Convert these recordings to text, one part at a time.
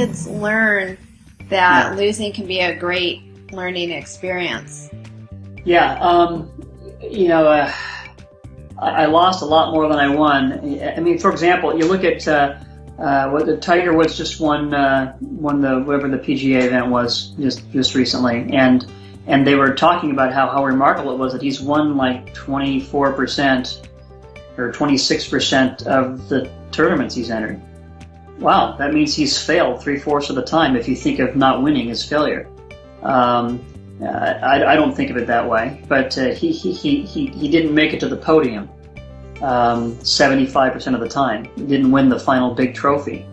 kids learn that yeah. losing can be a great learning experience? Yeah, um, you know, uh, I, lost a lot more than I won. I mean, for example, you look at uh, uh, what the Tiger Woods just won uh, won the whatever the PGA event was just just recently, and and they were talking about how how remarkable it was that he's won like 24 percent or 26 percent of the tournaments he's entered. Wow, that means he's failed three fourths of the time if you think of not winning as failure. Um, uh, I, I, don't think of it that way, but uh, he, he, he, he, he didn't make it to the podium 75% um, of the time. He didn't win the final big trophy.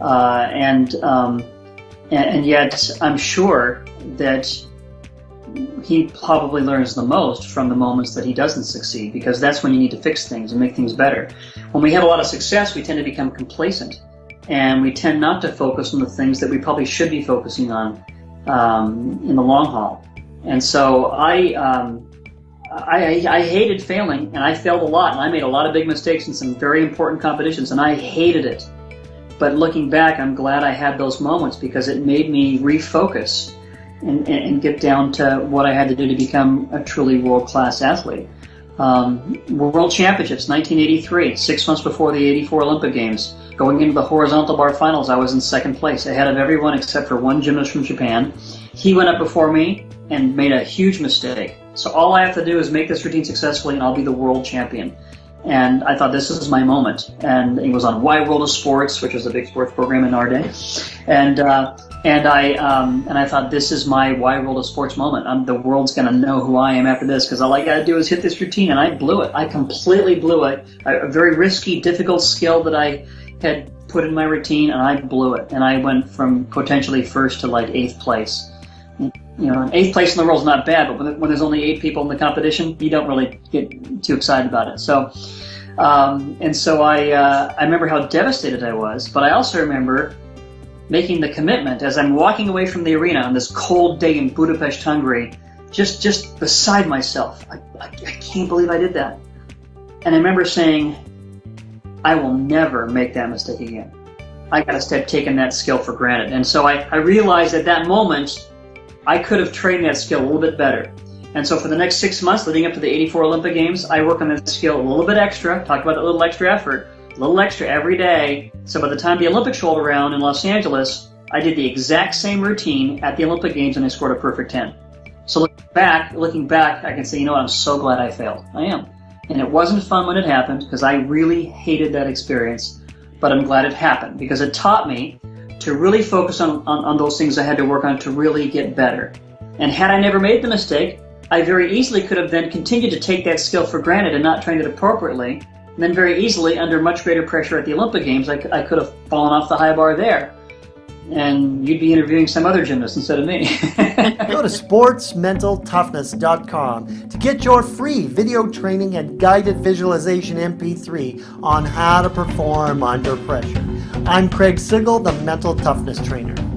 Uh, and, um, and, and yet I'm sure that he probably learns the most from the moments that he doesn't succeed because that's when you need to fix things and make things better. When we have a lot of success, we tend to become complacent and we tend not to focus on the things that we probably should be focusing on um, in the long haul. And so I, um, I, I hated failing, and I failed a lot, and I made a lot of big mistakes in some very important competitions, and I hated it. But looking back, I'm glad I had those moments because it made me refocus and, and get down to what I had to do to become a truly world-class athlete. Um, World Championships, 1983, six months before the 84 Olympic Games. Going into the horizontal bar finals, I was in second place, ahead of everyone except for one gymnast from Japan. He went up before me and made a huge mistake. So all I have to do is make this routine successfully and I'll be the world champion. And I thought this is my moment. And it was on Wide World of Sports, which was a big sports program in our day. And uh, and I um, and I thought this is my Wide World of Sports moment. I'm, the world's gonna know who I am after this because all I gotta do is hit this routine, and I blew it. I completely blew it. A very risky, difficult skill that I had put in my routine and I blew it. And I went from potentially first to like eighth place. You know, eighth place in the world is not bad, but when, when there's only eight people in the competition, you don't really get too excited about it. So, um, and so I, uh, I remember how devastated I was, but I also remember making the commitment as I'm walking away from the arena on this cold day in Budapest, Hungary, just, just beside myself. I, I, I can't believe I did that. And I remember saying, I will never make that mistake again. I got to stop taking that skill for granted. And so I, I realized at that moment, I could have trained that skill a little bit better. And so for the next six months leading up to the 84 Olympic Games, I work on that skill a little bit extra, talk about a little extra effort, a little extra every day. So by the time the Olympics rolled around in Los Angeles, I did the exact same routine at the Olympic Games and I scored a perfect 10. So looking back, looking back, I can say, you know what, I'm so glad I failed. I am. And it wasn't fun when it happened because I really hated that experience, but I'm glad it happened because it taught me to really focus on, on, on those things I had to work on to really get better. And had I never made the mistake, I very easily could have then continued to take that skill for granted and not trained it appropriately. And then very easily, under much greater pressure at the Olympic Games, I, I could have fallen off the high bar there and you'd be interviewing some other gymnast instead of me. Go to sportsmentaltoughness.com to get your free video training and guided visualization MP3 on how to perform under pressure. I'm Craig Sigl, the Mental Toughness Trainer.